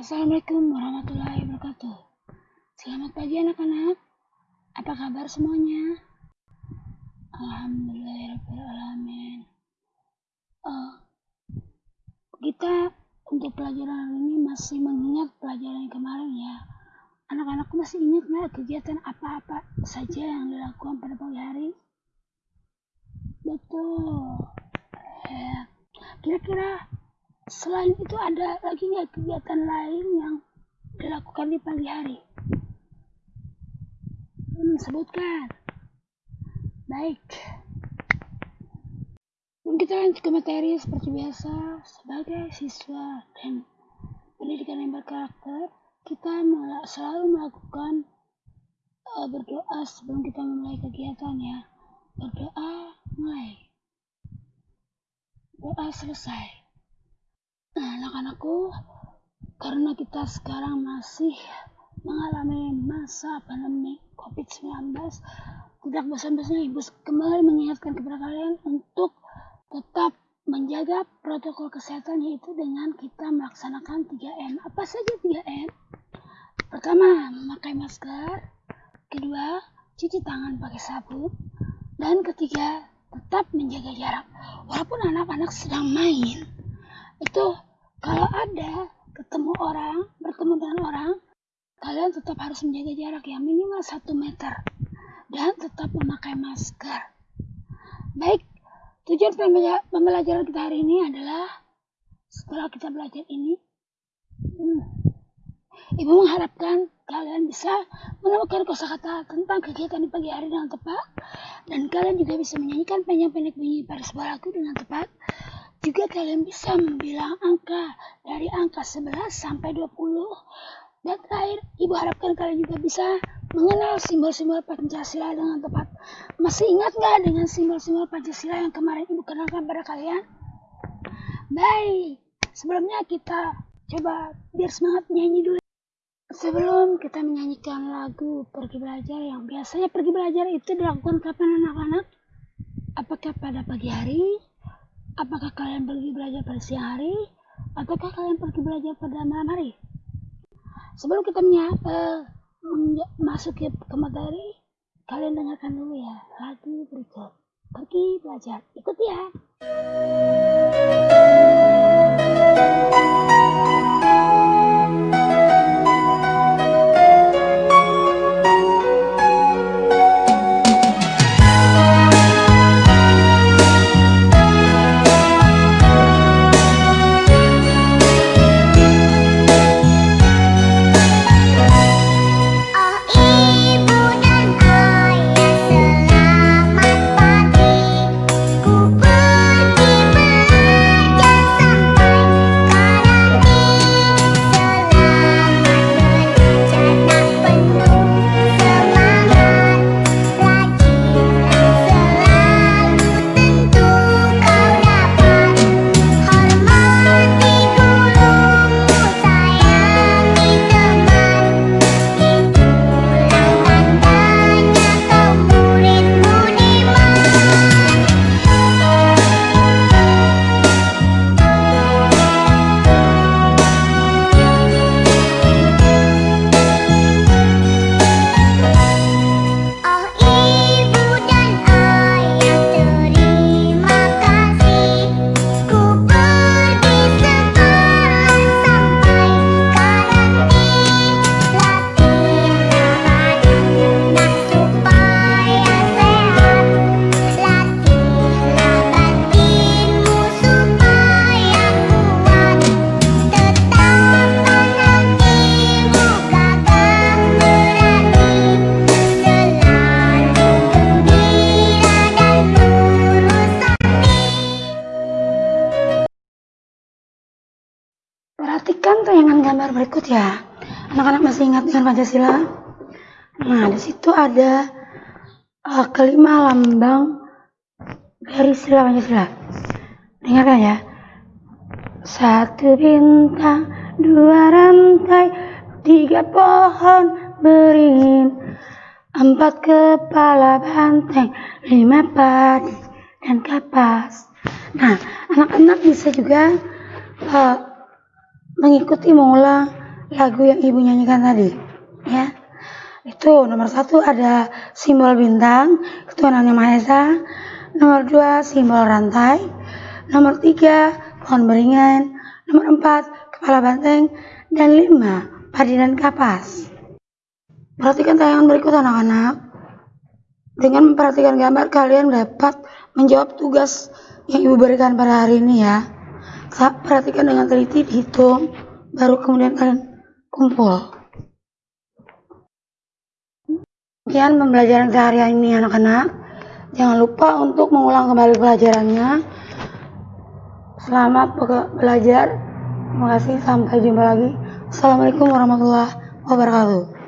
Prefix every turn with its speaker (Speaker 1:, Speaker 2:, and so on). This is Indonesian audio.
Speaker 1: Assalamualaikum warahmatullahi wabarakatuh. Selamat pagi anak-anak. Apa kabar semuanya? Alhamdulillahirrahmanirrahim. Uh, kita untuk pelajaran hari ini masih mengingat pelajaran yang kemarin ya. Anak-anakku masih ingat nggak kegiatan apa-apa saja yang dilakukan pada pagi hari? Betul. Ya. Kira-kira selain itu ada lagi nggak kegiatan lain yang dilakukan di pagi hari? Hmm, sebutkan. Baik. Kita lanjut ke materi seperti biasa. Sebagai siswa dan pendidikan yang berkarakter, kita selalu melakukan uh, berdoa sebelum kita memulai kegiatan ya. Berdoa mulai. Doa selesai Nah, anak-anakku, karena kita sekarang masih mengalami masa pandemi COVID-19, tidak bosan-bosannya Ibu kembali mengingatkan kepada kalian untuk tetap menjaga protokol kesehatan yaitu dengan kita melaksanakan 3M. Apa saja 3M? Pertama, memakai masker. Kedua, cuci tangan pakai sabun. Dan ketiga, tetap menjaga jarak. Walaupun anak-anak sedang main, itu tetap harus menjaga jarak ya minimal satu meter dan tetap memakai masker. Baik, tujuan pembelajaran kita hari ini adalah setelah kita belajar ini, hmm, Ibu mengharapkan kalian bisa menemukan kosakata tentang kegiatan di pagi hari dengan tepat dan kalian juga bisa menyanyikan pendek-pendek bunyi pada sebuah lagu dengan tepat juga kalian bisa membilang angka dari angka 11 sampai 20. Dan terakhir, Ibu harapkan kalian juga bisa mengenal simbol-simbol Pancasila dengan tepat. Masih ingat nggak dengan simbol-simbol Pancasila yang kemarin Ibu kenalkan pada kalian? Baik, sebelumnya kita coba biar semangat nyanyi dulu. Sebelum kita menyanyikan lagu Pergi Belajar yang biasanya pergi belajar itu dilakukan kapan anak-anak? Apakah pada pagi hari, Apakah kalian pergi belajar pada siang hari? Ataukah kalian pergi belajar pada malam hari? Sebelum kita uh, masuk ke, ke materi, kalian dengarkan dulu ya lagu berikut. Pergi belajar. Ikuti ya. Gambar berikut ya. Anak-anak masih ingat dengan Pancasila? Nah, di situ ada uh, kelima lambang dari sila Pancasila. Dengarkan ya. Satu bintang, dua rantai, tiga pohon beringin, empat kepala banteng, lima padi dan kapas. Nah, anak-anak bisa juga uh, mengikuti mengulang lagu yang ibu nyanyikan tadi ya. Itu nomor satu ada simbol bintang ketuhanannya Maha Esa nomor dua simbol rantai. Nomor tiga pohon beringan nomor empat kepala banteng. Dan lima padi dan kapas. Perhatikan tayangan berikut anak-anak. Dengan memperhatikan gambar kalian dapat menjawab tugas yang ibu berikan pada hari ini ya perhatikan dengan teliti dihitung baru kemudian kalian kumpul Sekian pembelajaran sehari ini anak-anak. Jangan lupa untuk mengulang kembali pelajarannya. Selamat belajar. Terima kasih. Sampai jumpa lagi. Assalamualaikum warahmatullahi wabarakatuh.